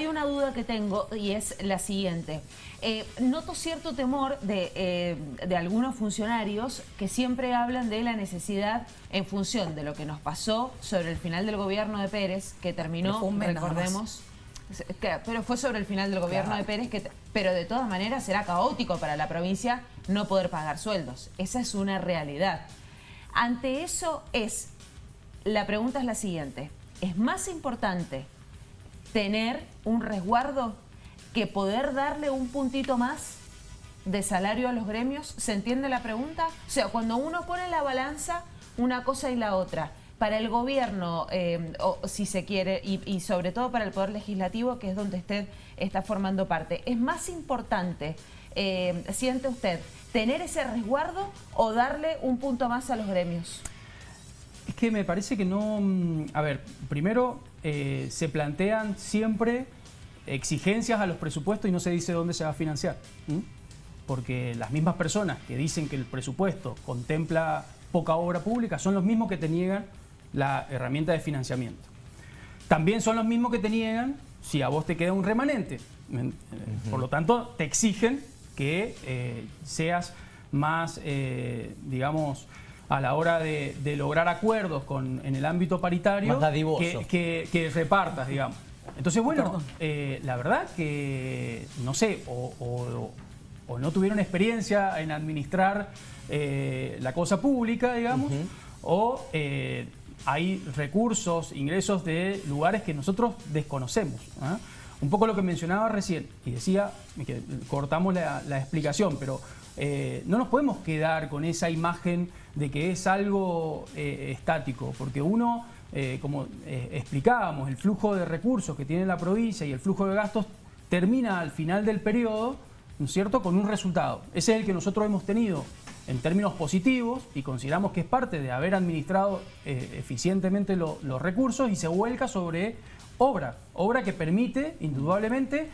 hay una duda que tengo y es la siguiente. Eh, noto cierto temor de, eh, de, algunos funcionarios que siempre hablan de la necesidad en función de lo que nos pasó sobre el final del gobierno de Pérez, que terminó, recordemos... Pero fue sobre el final del gobierno de Pérez, que, pero de todas maneras será caótico para la provincia no poder pagar sueldos. Esa es una realidad. Ante eso es, la pregunta es la siguiente, ¿es más importante tener un resguardo que poder darle un puntito más de salario a los gremios? ¿Se entiende la pregunta? O sea, cuando uno pone la balanza una cosa y la otra, para el gobierno, eh, o, si se quiere, y, sobre todo para el Poder Legislativo, que es donde usted está formando parte, ¿es más importante, eh, siente usted, tener ese resguardo o darle un punto más a los gremios? Es que me parece que no... Mm, a ver, primero eh, se plantean siempre exigencias a los presupuestos y no se dice dónde se va a financiar. Porque las mismas personas que dicen que el presupuesto contempla poca obra pública son los mismos que te niegan la herramienta de financiamiento. También son los mismos que te niegan si a vos te queda un remanente. Eh, por lo tanto, te exigen que eh, seas más, digamos, a la hora de, lograr acuerdos con, en el ámbito paritario que, que, repartas, digamos. Entonces, bueno, eh, la verdad que, no sé, o, no tuvieron experiencia en administrar eh, la cosa pública, digamos, o eh, hay recursos, ingresos de lugares que nosotros desconocemos. ¿ah? Un poco lo que mencionaba recién, y decía, que cortamos la, explicación, pero eh, no nos podemos quedar con esa imagen de que es algo eh, estático, porque uno, eh, como explicábamos, el flujo de recursos que tiene la provincia y el flujo de gastos termina al final del periodo, ¿no es cierto?, con un resultado. Ese es el que nosotros hemos tenido en términos positivos y consideramos que es parte de haber administrado eficientemente los recursos y se vuelca sobre obra, obra que permite, indudablemente,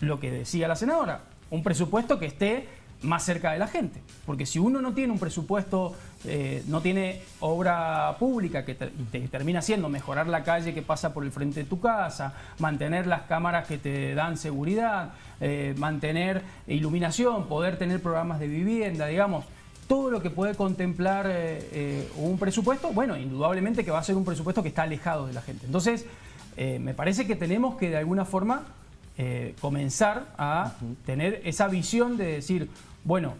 lo que decía la senadora, un presupuesto que esté más cerca de la gente. Porque si uno no tiene un presupuesto, eh, no tiene obra pública que termina siendo mejorar la calle que pasa por el frente de tu casa, mantener las cámaras que te dan seguridad, eh, mantener iluminación, poder tener programas de vivienda, digamos, todo lo que puede contemplar eh, un presupuesto, bueno, indudablemente que va a ser un presupuesto que está alejado de la gente. Entonces, me parece que tenemos que de alguna forma eh, comenzar a tener esa visión de decir, bueno,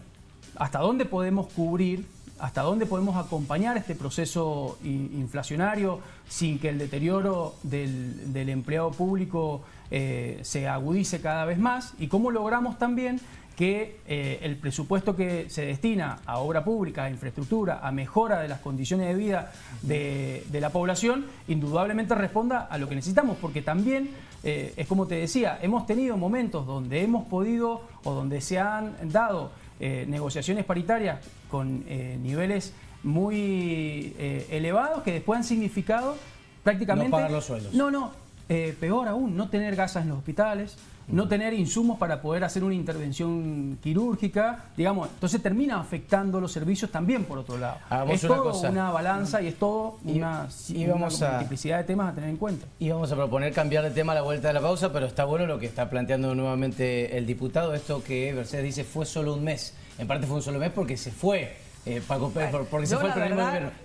¿hasta dónde podemos cubrir, hasta dónde podemos acompañar este proceso inflacionario sin que el deterioro del, empleado público eh, se agudice cada vez más? Y cómo logramos también que eh, el presupuesto que se destina a obra pública, a infraestructura, a mejora de las condiciones de vida de, la población, indudablemente responda a lo que necesitamos, porque también, eh, es como te decía, hemos tenido momentos donde hemos podido o donde se han dado eh, negociaciones paritarias con niveles muy elevados que después han significado prácticamente... No pagar los sueldos. No, no, peor aún, no tener gasas en los hospitales, no tener insumos para poder hacer una intervención quirúrgica, digamos, entonces termina afectando los servicios también por otro lado. es todo una balanza y es todo una, multiplicidad de temas a tener en cuenta. Y vamos a proponer cambiar de tema a la vuelta de la pausa, pero está bueno lo que está planteando nuevamente el diputado, esto que Mercedes dice fue solo un mes. En parte fue un solo mes porque se fue eh, Paco porque se fue el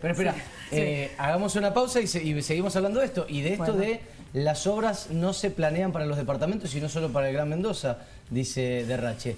Pero espera, eh, hagamos una pausa y, seguimos hablando de esto. Y de esto de las obras no se planean para los departamentos, sino solo para el Gran Mendoza, dice Derrache.